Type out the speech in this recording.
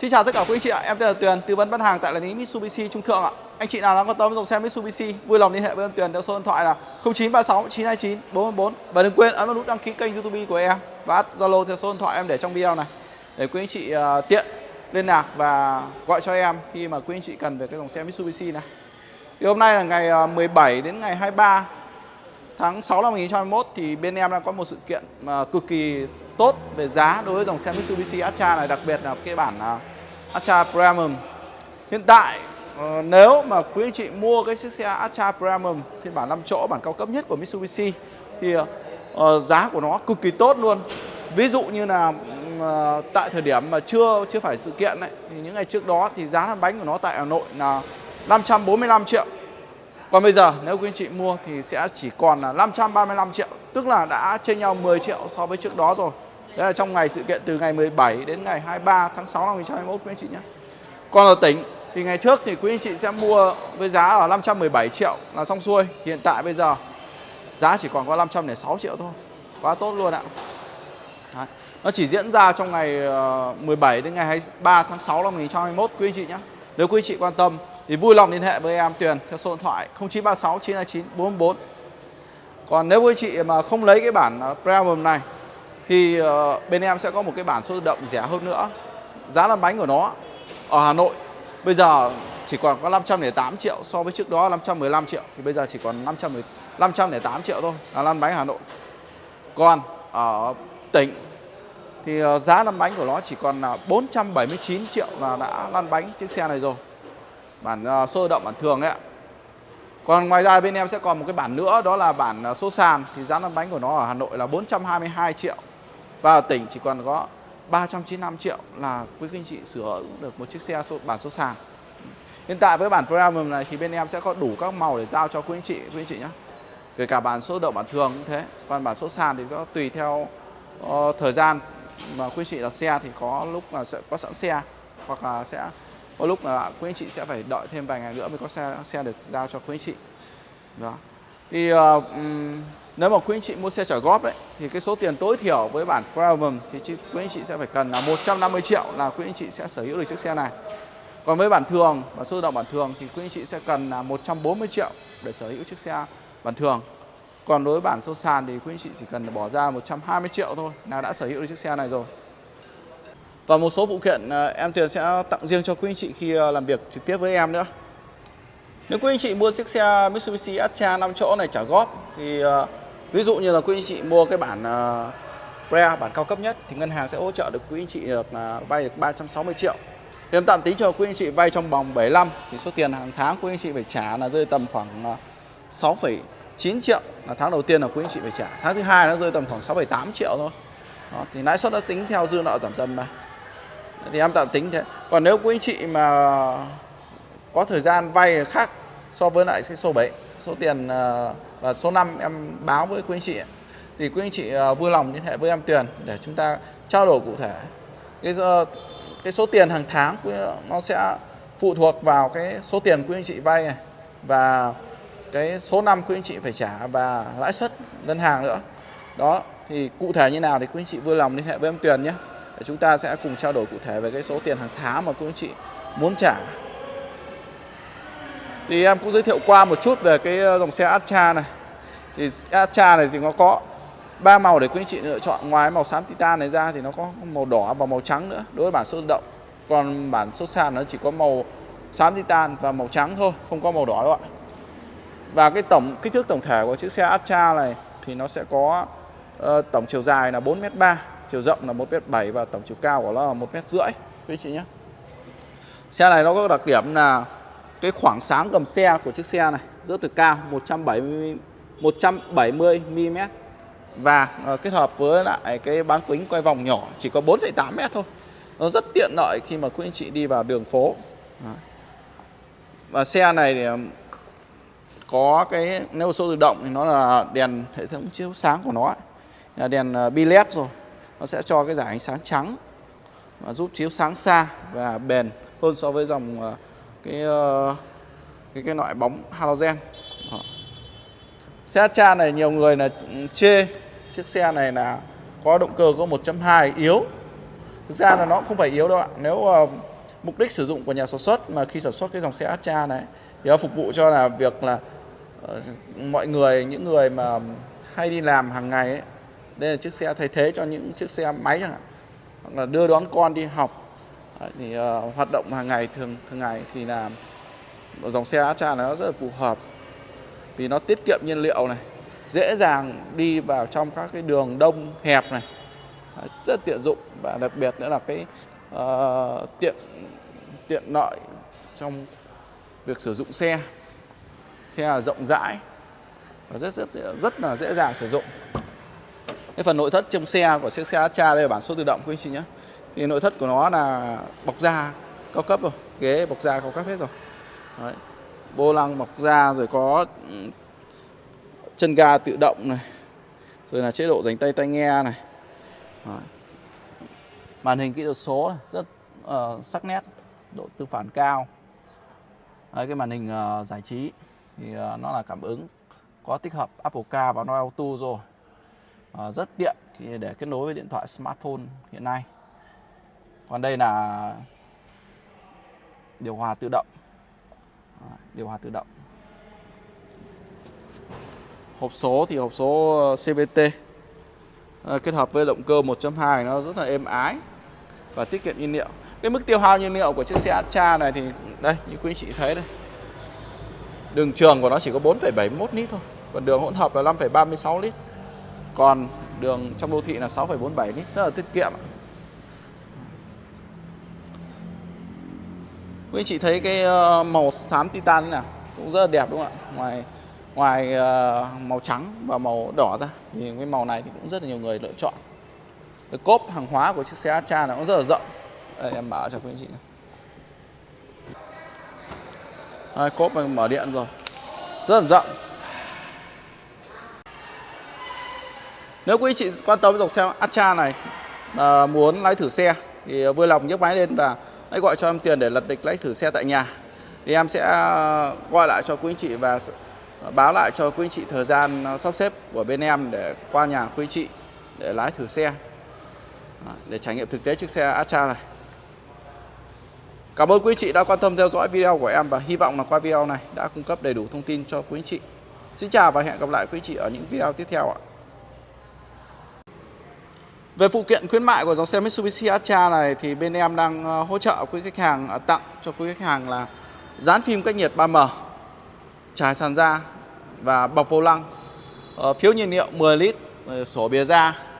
Xin chào tất cả quý anh chị ạ, em tên là Tuyền, tư vấn bán hàng tại là lý Mitsubishi Trung Thượng ạ. Anh chị nào đang quan tâm dòng xe Mitsubishi, vui lòng liên hệ với em Tuyền theo số điện thoại là 0936 929 444 và đừng quên ấn vào nút đăng ký kênh YouTube của em và Zalo theo số điện thoại em để trong video này để quý anh chị uh, tiện liên lạc và gọi cho em khi mà quý anh chị cần về cái dòng xe Mitsubishi này. Thì hôm nay là ngày à, 17 đến ngày 23 tháng 6 năm 2021 thì bên em đang có một sự kiện mà cực kỳ tốt về giá đối với dòng xe Mitsubishi Atra này, đặc biệt là cái bản à, uh, Atra Premium. Hiện tại uh, nếu mà quý anh chị mua cái chiếc xe Atra Premium phiên bản 5 chỗ bản cao cấp nhất của Mitsubishi thì uh, giá của nó cực kỳ tốt luôn. Ví dụ như là uh, tại thời điểm mà chưa chưa phải sự kiện ấy, thì những ngày trước đó thì giá lăn bánh của nó tại Hà Nội là 545 triệu. Còn bây giờ nếu quý anh chị mua thì sẽ chỉ còn là 535 triệu, tức là đã trên nhau 10 triệu so với trước đó rồi. Đấy là trong ngày sự kiện từ ngày 17 đến ngày 23 tháng 6 năm 2021 quý anh chị nhé. Còn ở tỉnh thì ngày trước thì quý anh chị sẽ mua với giá là 517 triệu là xong xuôi. Hiện tại bây giờ giá chỉ còn có 506 triệu thôi. Quá tốt luôn ạ. Đấy. Nó chỉ diễn ra trong ngày ờ, 17 đến ngày 23 tháng 6 năm 2021 quý anh chị nhé. Nếu quý anh chị quan tâm thì vui lòng liên hệ với em Tuyền theo số điện thoại 0936 929 444. Còn nếu quý anh chị mà không lấy cái bản ờ, Premium này thì uh, bên em sẽ có một cái bản số tự động rẻ hơn nữa. Giá lăn bánh của nó ở Hà Nội bây giờ chỉ còn có 508 triệu so với trước đó 515 triệu. Thì bây giờ chỉ còn 500 508 triệu thôi là lăn bánh Hà Nội. Còn ở tỉnh thì ờ, giá lăn bánh của nó chỉ còn là 479 triệu là đã lăn bánh chiếc xe này rồi. Bản ờ, uh, động bản thường ấy ạ. Còn ngoài ra bên em sẽ còn một cái bản nữa đó là bản số sàn. Thì giá lăn bánh của nó ở Hà Nội là 422 triệu và ở tỉnh chỉ còn có 395 triệu là quý anh chị sửa được một chiếc xe số, bản số sàn. Hiện tại với bản Premium này thì bên em sẽ có đủ các màu để giao cho quý anh chị, quý anh chị nhé. Kể cả bản số động bản thường cũng thế. Còn bản số sàn thì nó tùy theo uh, thời gian mà quý anh chị đặt xe thì có lúc là sẽ có sẵn xe hoặc là sẽ có lúc là quý anh chị sẽ phải đợi thêm vài ngày nữa mới có xe xe được giao cho quý anh chị. Đó. Thì uh, nếu mà quý anh chị mua xe trả góp đấy thì cái số tiền tối thiểu với bản Premium thì quý anh chị sẽ phải cần là 150 triệu là quý anh chị sẽ sở hữu được chiếc xe này. Còn với bản thường, bản số tự động bản thường thì quý anh chị sẽ cần là 140 triệu để sở hữu chiếc xe bản thường. Còn đối với bản số sàn thì quý anh chị chỉ cần bỏ ra 120 triệu thôi là đã sở hữu được chiếc xe này rồi. Và một số phụ kiện à, em tiền sẽ tặng riêng cho quý anh chị khi à, làm việc trực tiếp với em nữa. Nếu quý anh chị mua chiếc xe Mitsubishi Atra 5 chỗ này trả góp thì à, ví dụ như là quý anh chị mua cái bản à, Pre bản cao cấp nhất thì ngân hàng sẽ hỗ trợ được quý anh chị được à, vay được 360 triệu. Thì em tạm tính cho quý anh chị vay trong vòng 75 thì số tiền hàng tháng quý anh chị phải trả là rơi tầm khoảng à, 6,9 triệu là tháng đầu tiên là quý anh chị phải trả. Tháng thứ hai nó rơi tầm khoảng 6,8 triệu thôi. Đó, thì lãi suất nó tính theo dư nợ giảm dần mà. Thì em tạm tính thế. Còn nếu quý anh chị mà có thời gian vay khác so với lại cái số 7 số tiền ờ, và số năm em báo với quý anh chị. Thì quý anh chị ờ, vui lòng liên hệ với em Tuyền để chúng ta trao đổi cụ thể. Cái cái số tiền hàng tháng nó sẽ phụ thuộc vào cái số tiền quý anh chị vay này và cái số năm quý anh chị phải trả và lãi suất ngân hàng nữa. Đó, thì cụ thể như nào thì quý anh chị vui lòng liên hệ với em Tuyền nhé. Để chúng ta sẽ cùng trao đổi cụ thể về cái số tiền hàng tháng mà quý anh chị muốn trả thì em cũng giới thiệu qua một chút về cái ờ, dòng xe Astra này. Thì Astra này thì nó có ba màu để quý anh chị lựa chọn. Ngoài màu xám titan này ra thì nó có màu đỏ và màu trắng nữa đối với bản số động. Còn bản số sàn nó chỉ có màu xám titan và màu trắng thôi không có màu đỏ đâu ạ. Và cái tổng kích thước tổng thể của chiếc xe Astra này thì nó sẽ có uh, tổng chiều dài là 4m3 chiều rộng là 1m7 và tổng chiều cao của nó là 1m rưỡi. Quý chị nhé. Xe này nó có đặc điểm là cái khoảng sáng gầm xe của chiếc xe này rất là cao 170 170 mm và uh, kết hợp với lại cái bán kính quay vòng nhỏ chỉ có 4,8 m thôi. Nó rất tiện lợi khi mà quý anh chị đi vào đường phố. Và xe này thì có cái nếu số tự động thì nó là đèn hệ thống chiếu sáng của nó là đèn ờ, bi led rồi. Nó sẽ cho cái giải ánh sáng trắng và giúp chiếu sáng xa và bền hơn so với dòng uh, cái ờ, cái cái loại bóng halogen. Xe cha này nhiều người là ừ, chê. Chiếc xe này là có động cơ có 1.2 yếu. Thực ra là nó không phải yếu đâu ạ. Nếu uh, mục đích sử dụng của nhà sản xuất mà khi sản xuất cái dòng xe Astra này thì nó phục vụ cho là việc là uh, mọi người những người mà hay đi làm hàng ngày ấy, đây là chiếc xe thay thế cho những chiếc xe máy chẳng hạn. Hoặc là đưa đón con đi học thì uh, hoạt động hàng ngày thường thường ngày thì là dòng xe Astra nó rất là phù hợp. Vì nó tiết kiệm nhiên liệu này dễ dàng đi vào trong các cái đường đông hẹp này. Rất tiện dụng và đặc biệt nữa là cái uh, tiện tiện lợi trong việc sử dụng xe. Xe là rộng rãi và rất rất rất là dễ dàng sử dụng. Cái phần nội thất trong xe của chiếc xe Astra đây là bản số tự động quý anh chị nhé thì nội thất của nó là bọc da cao cấp rồi ghế bọc da cao cấp hết rồi. Đấy. vô lăng bọc da rồi có chân ga tự động này rồi là chế độ dành tay tai nghe này. Đấy. màn hình kỹ thuật số này, rất uh, sắc nét độ tương phản cao. Đấy, cái màn hình uh, giải trí thì uh, nó là cảm ứng có tích hợp Apple Car và Noel Auto rồi. Uh, rất tiện để kết nối với điện thoại smartphone hiện nay còn đây là điều hòa tự động. Điều hòa tự động. Hộp số thì hộp số ờ, CVT ờ, kết hợp với động cơ 1.2 nó rất là êm ái và tiết kiệm nhiên liệu. Cái mức tiêu hao nhiên liệu của chiếc xe Astra này thì đây như quý anh chị thấy đây. Đường trường của nó chỉ có 4,71 lít thôi còn đường hỗn hợp là 5,36 lít. Còn đường trong đô thị là 6,47 lít rất là tiết kiệm quý anh chị thấy cái ờ, màu xám titan này cũng rất là đẹp đúng không ạ? Ngoài ngoài ờ, màu trắng và màu đỏ ra thì cái màu này thì cũng rất là nhiều người lựa chọn. Cái cốp hàng hóa của chiếc xe Astra nó cũng rất là rộng. Đây em mở cho quý anh chị này. Đây, cốp mình mở điện rồi. Rất là rộng. Nếu quý anh chị quan tâm dòng xe Astra này à, muốn lái thử xe thì vui lòng nhấc máy lên và hãy gọi cho em tiền để lật địch lái thử xe tại nhà thì em sẽ ờ, gọi lại cho quý anh chị và ờ, báo lại cho quý anh chị thời gian ờ, sắp xếp của bên em để qua nhà quý anh chị để lái thử xe để trải nghiệm thực tế chiếc xe Astra này Cảm ơn quý anh chị đã quan tâm theo dõi video của em và hy vọng là qua video này đã cung cấp đầy đủ thông tin cho quý anh chị. Xin chào và hẹn gặp lại quý anh chị ở những video tiếp theo ạ. Về phụ kiện khuyến mại của dòng xe Mitsubishi Atra này thì bên em đang ờ, hỗ trợ quý khách hàng ờ, tặng cho quý khách hàng là dán phim cách nhiệt 3M trải sàn da và bọc vô lăng, ờ, phiếu nhiên liệu 10 lít, sổ bìa da.